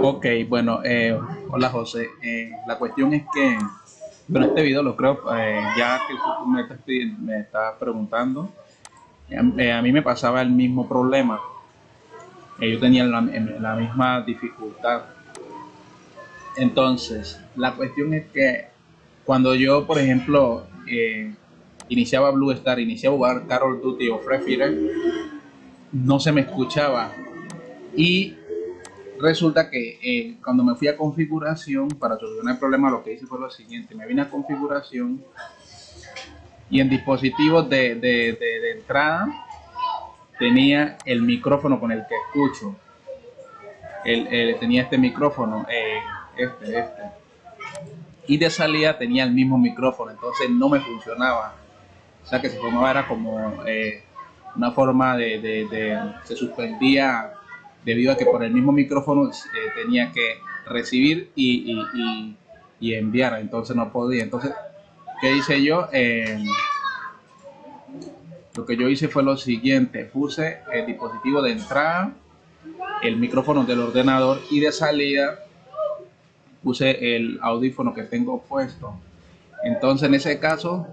Ok, bueno, eh, hola José. Eh, la cuestión es que, bueno, este video lo creo, eh, ya que tú me estás, me preguntando, a mí me pasaba el mismo problema. Yo tenía la, misma dificultad. Entonces, la cuestión es que cuando yo, por ejemplo, iniciaba Blue Star, iniciaba jugar Carol Duty o Free Fire, no se me escuchaba. Y resulta que eh, cuando me fui a configuración, para solucionar el problema, lo que hice fue lo siguiente: me vine a configuración y en dispositivos de, de, de, entrada tenía el micrófono con el que escucho. El, tenía este micrófono, eh, este, este. Y de salida tenía el mismo micrófono, entonces no me funcionaba. O sea que se formaba era como eh, una forma de, se suspendía debido a que por el mismo micrófono eh, tenía que recibir y, enviar, entonces no podía. Entonces, ¿qué hice yo? Eh, lo que yo hice fue lo siguiente, puse el dispositivo de entrada, el micrófono del ordenador y de salida puse el audífono que tengo puesto. Entonces en ese caso,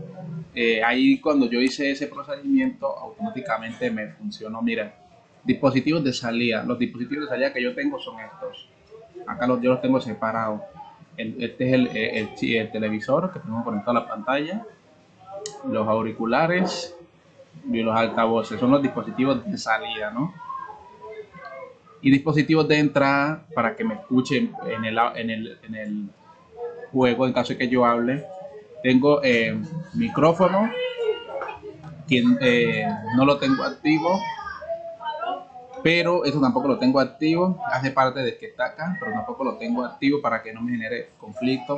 eh, ahí cuando yo hice ese procedimiento, automáticamente me funcionó. Mira, dispositivos de salida. Los dispositivos de salida que yo tengo son estos. Acá los, yo los tengo separados. El, este es el, el, el, televisor que tengo conectado a la pantalla. Los auriculares y los altavoces. Son los dispositivos de salida, ¿no? Y dispositivos de entrada para que me escuchen en el, en el, en el juego en caso de que yo hable. Tengo eh, micrófono, quien eh, no lo tengo activo, pero eso tampoco lo tengo activo, hace parte de que está acá, pero tampoco lo tengo activo para que no me genere conflicto.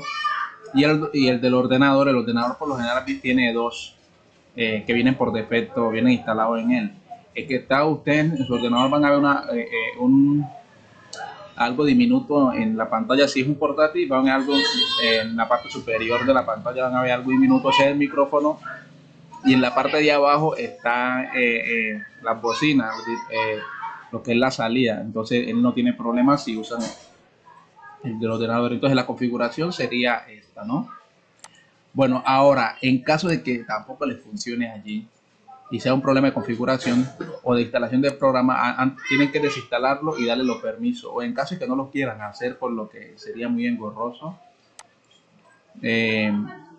Y el, y el del ordenador, el ordenador por lo general tiene dos eh, que vienen por defecto, vienen instalados en él. Es que está usted en su ordenador, van a ver una, eh, eh, un, algo diminuto en la pantalla. Si es un portátil, van a ver algo en la parte superior de la pantalla, van a ver algo diminuto, ese es el micrófono. Y en la parte de abajo está las bocinas, lo que es la salida. Entonces él no tiene problemas si usan el del ordenador. Entonces la configuración sería esta, ¿no? Bueno, ahora, en caso de que tampoco les funcione allí y sea un problema de configuración o de instalación del programa, tienen que desinstalarlo y darle los permisos. O en caso de que no lo quieran hacer, por lo que sería muy engorroso. Eh,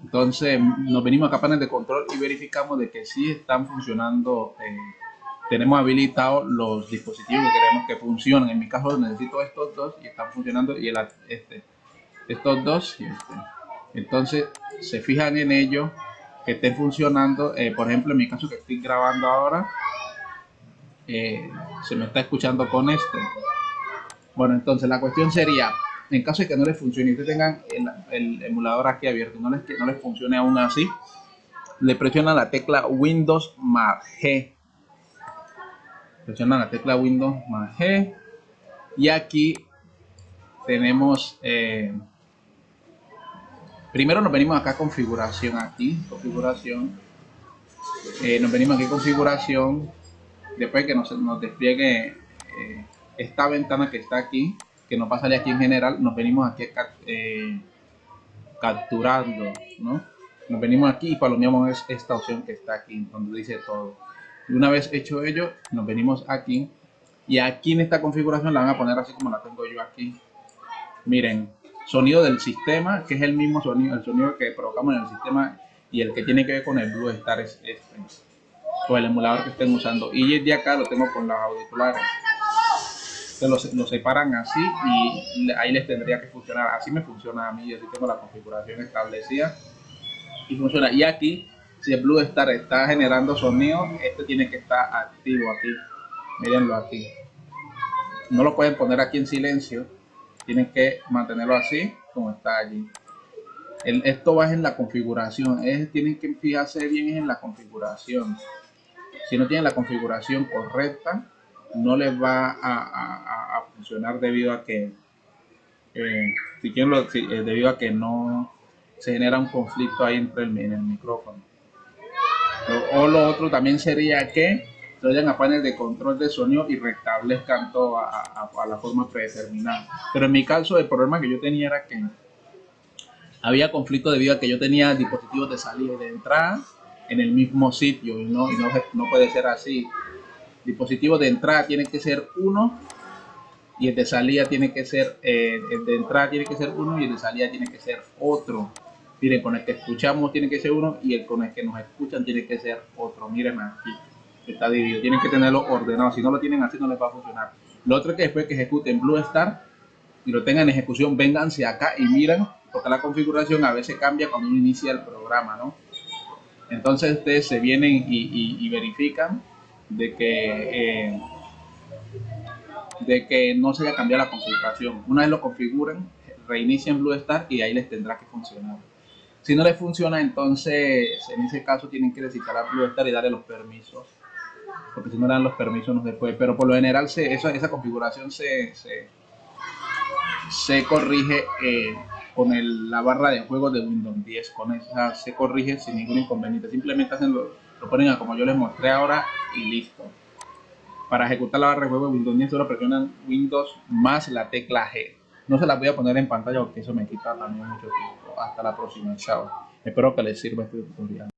entonces, nos venimos a panel de control y verificamos de que sí están funcionando. Eh, tenemos habilitados los dispositivos que queremos que funcionen. En mi caso, necesito estos dos y están funcionando. Y el, este, estos dos y este. Entonces, se fijan en ello, que estén funcionando. Eh, por ejemplo, en mi caso que estoy grabando ahora, eh, se me está escuchando con este. Bueno, entonces la cuestión sería, en caso de que no les funcione y ustedes tengan el, emulador aquí abierto no les, no les funcione aún así, le presionan la tecla Windows más G. Presionan la tecla Windows más G. Y aquí tenemos... Eh, primero nos venimos acá a configuración aquí configuración eh, nos venimos aquí a configuración después que nos, despliegue eh, esta ventana que está aquí que nos va a salir aquí en general nos venimos aquí eh, capturando ¿no? nos venimos aquí y palomeamos esta opción que está aquí donde dice todo y una vez hecho ello nos venimos aquí y aquí en esta configuración la van a poner así como la tengo yo aquí miren sonido del sistema, que es el mismo sonido, el sonido que provocamos en el sistema y el que tiene que ver con el Blue Star es este, o el emulador que estén usando. Y de acá lo tengo con los auriculares. Se los, los, separan así y ahí les tendría que funcionar. Así me funciona a mí, así tengo la configuración establecida y funciona. Y aquí, si el Blue Star está generando sonido, este tiene que estar activo aquí. Mírenlo aquí. No lo pueden poner aquí en silencio tienen que mantenerlo así como está allí. El, esto va en la configuración, es, tienen que fijarse bien en la configuración. Si no tienen la configuración correcta, no les va a, funcionar debido a que eh, si quieren lo, si, eh, debido a que no se genera un conflicto ahí entre en el micrófono. O, lo otro también sería que se vayan a panel de control de sonido y restablezcan todo a, la forma predeterminada. Pero en mi caso, el problema que yo tenía era que había conflicto debido a que yo tenía dispositivos de salida y de entrada en el mismo sitio y no, no, puede ser así. Dispositivo de entrada tiene que ser uno y el de salida tiene que ser, eh, el de entrada tiene que ser uno y el de salida tiene que ser otro. Miren, con el que escuchamos tiene que ser uno y el con el que nos escuchan tiene que ser otro. Miren aquí, está dividido. Tienen que tenerlo ordenado. Si no lo tienen así, no les va a funcionar. Lo otro es que después que ejecuten Blue Star y lo tengan en ejecución, vénganse acá y miren, porque la configuración a veces cambia cuando uno inicia el programa, ¿no? Entonces ustedes se vienen y, verifican de que eh, de que no se haya cambiado la configuración. Una vez lo configuren, reinician Blue Star y ahí les tendrá que funcionar. Si no les funciona, entonces en ese caso tienen que desinstalar Blue Star y darle los permisos. Porque si no dan los permisos no se puede. Pero por lo general se, esa, configuración se, corrige eh, con la barra de juego de Windows 10. Con esa se corrige sin ningún inconveniente. Simplemente hacen lo, lo ponen a como yo les mostré ahora y listo. Para ejecutar la barra de juego de Windows 10 solo presionan Windows más la tecla G. No se las voy a poner en pantalla porque eso me quita también mucho tiempo. Hasta la próxima. Chao. Espero que les sirva este tutorial.